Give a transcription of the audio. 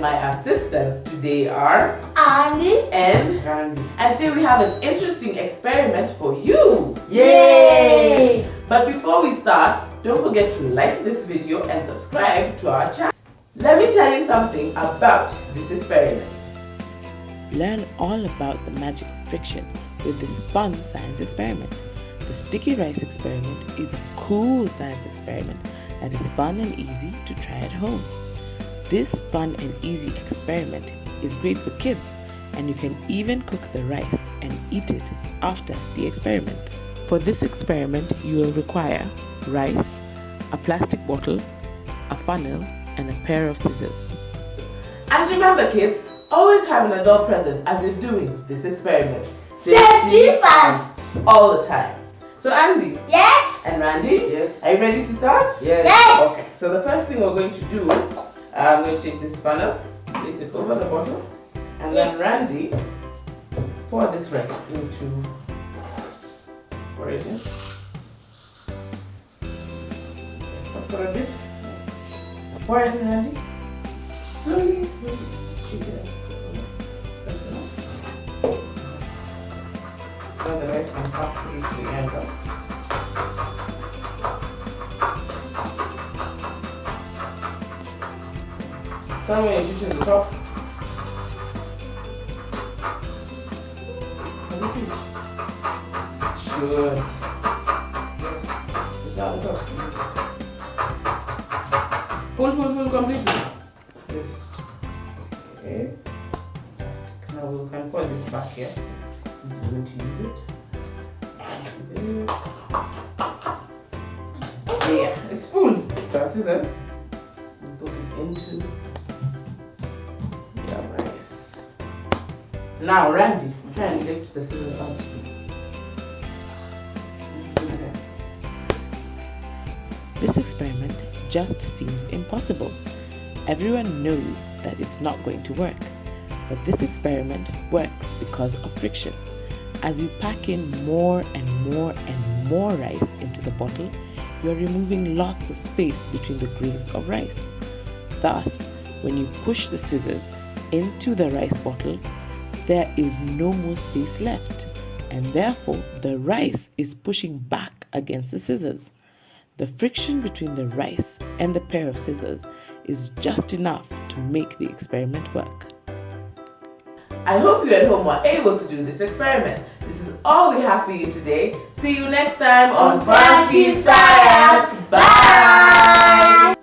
my assistants today are Andy and Randy. and today we have an interesting experiment for you. Yay! But before we start, don't forget to like this video and subscribe to our channel. Let me tell you something about this experiment. Learn all about the magic of friction with this fun science experiment. The sticky rice experiment is a cool science experiment that is fun and easy to try at home. This fun and easy experiment is great for kids and you can even cook the rice and eat it after the experiment. For this experiment, you will require rice, a plastic bottle, a funnel, and a pair of scissors. And remember kids, always have an adult present as you're doing this experiment. Safety first! All the time. So Andy Yes! And Randy, Yes. are you ready to start? Yes. Yes! Okay, so the first thing we're going to do, I'm going to take this funnel, place it over the bottle, and Yes. then Randy, pour this rice into, pour it in. Stop for a bit. Pour it in, Randy. Slowly, slowly. Shake it up. That's enough. Now the rice can pass through to the end. Tell me when you the top. Sure. It's not the top. Full, full, full, completely. Yes. Okay. Fantastic. Now we can put this back here. Since we're going to use it. Yeah, it's full. Just scissors put it into Now, Randy, try and lift the scissors up. This experiment just seems impossible. Everyone knows that it's not going to work. But this experiment works because of friction. As you pack in more and more and more rice into the bottle, you are removing lots of space between the grains of rice. Thus, when you push the scissors into the rice bottle, there is no more space left, and therefore the rice is pushing back against the scissors. The friction between the rice and the pair of scissors is just enough to make the experiment work. I hope you at home were able to do this experiment. This is all we have for you today. See you next time on Funky Funky Science. Science. Bye.